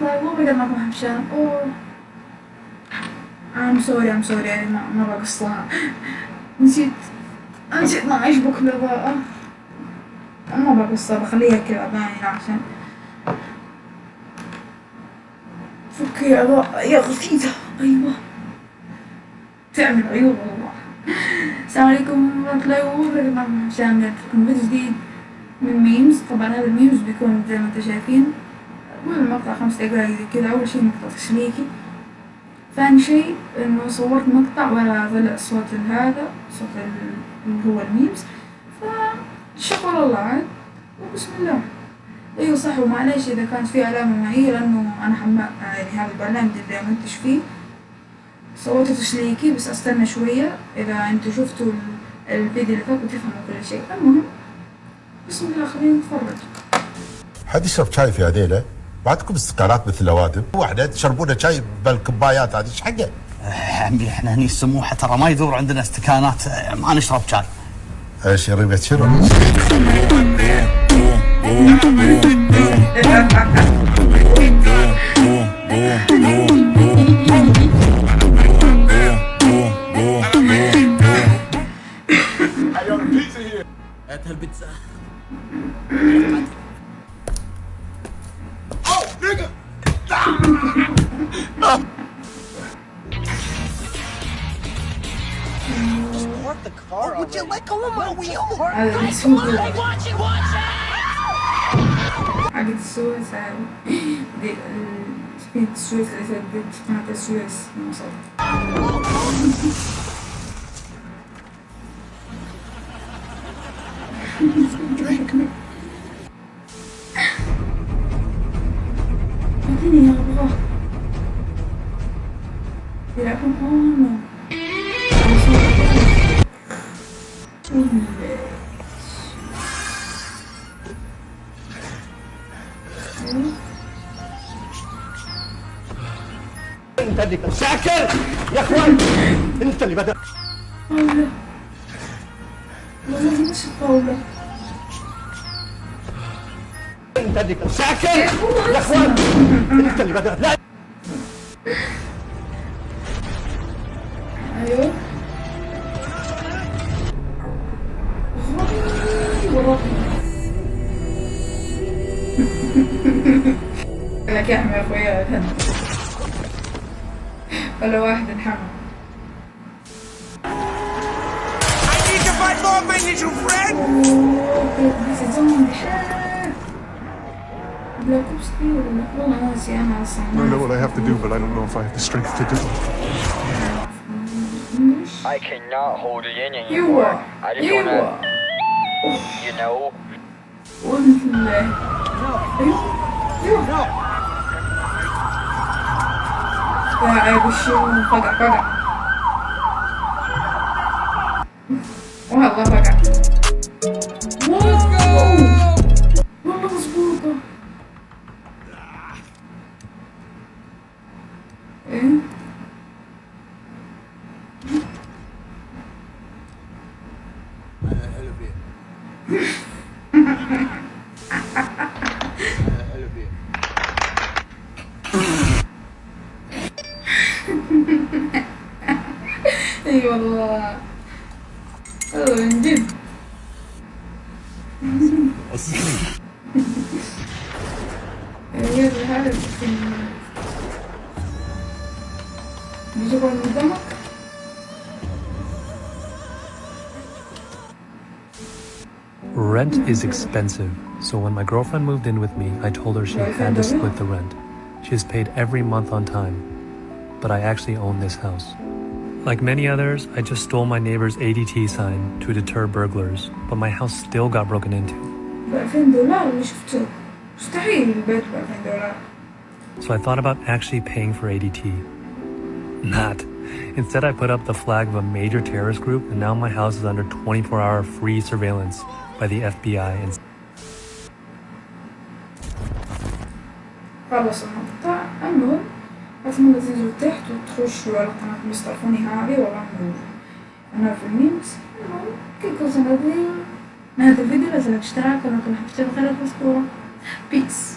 الله وبركاته معكم حبشان اوه I'm sorry I'm sorry يعني ما ما بقصها نسيت نسيت ما أشبك الإضاءة ما بقصها بخليها كذا باينة عشان فكي إضاءة يا غثيثة أيوة تعمل عيوب والله السلام عليكم ورحمة الله وبركاته لكم فيديو جديد من memes طبعا هذا ال memes بيكون زي ما أنتم شايفين المهم مقطع خمس دقايق زي كذا أول شي مقطع تسليكي ثاني شي إنه صورت مقطع ولا طلع صوت هذا صوت اللي هو ال memes. فشكر الله عاد. وبسم الله. إيوه صح ومعليش إذا كانت في علامة معي لأنه أنا حما يعني هذا البرنامج اللي منتج فيه. صوته تسليكي بس أستنى شوية. إذا أنتوا شفتوا الفيديو اللي فات بتفهموا كل شيء المهم بسم الله خلينا نتفرج. حد يشرب شاي في هذيله ما عندكم استقالات مثل الأوادم واحدة تشربونه شاي بالكوبايات هذه إيش حقه؟ عمي إحنا هني السموحة ترى ما يدور عندنا استكانات ما نشرب شاي إيش ريبه شنو؟ هات off the car. Oh, would you let go of my wheel? I would be suicide. Watch it, watch it! I did suicide. they, uh, she did suicide. I said, bitch, can't get suicide. And I'm sorry. Drink me. Não tem nenhum, vó. Virar com pão, não. انت اللي ساكر يا اخوان! انت اللي بدأ. والله انت اللي ساكر يا اخوان! انت اللي بدأ. لا! أيوه. لك يا يا اخويا ولا واحد انحمى I need to find more minions, you friend! This is on بلاك اوبس 3 ولا والله ناسي انا اصلا I know what I have to do, but I don't know if I have the strength to do it. I cannot hold it in You anymore. are. I just You wanna, are. you know, 对啊诶不行不敢不敢我还怕不敢 اي والله والله من جد غير هذا بيجيبها من قدامك Rent is expensive, so when my girlfriend moved in with me, I told her she had to split the rent. She has paid every month on time, but I actually own this house. Like many others, I just stole my neighbor's ADT sign to deter burglars, but my house still got broken into. ب 2000 دولار اللي شفته مستحيل البيت ب 2000 دولار So I thought about actually paying for ADT. Not. Instead, I put up the flag of a major terrorist group, and now my house is under 24 hour free surveillance by the FBI and خلص المقطع المهم أتمنى تنزلوا تحت وتخشوا على قناة مستر فوني هذه والله نور أنا في الميمز المهم كيف وصلنا من هذا الفيديو لازم اشتراك ولكن حبيت خير المذكورة بيس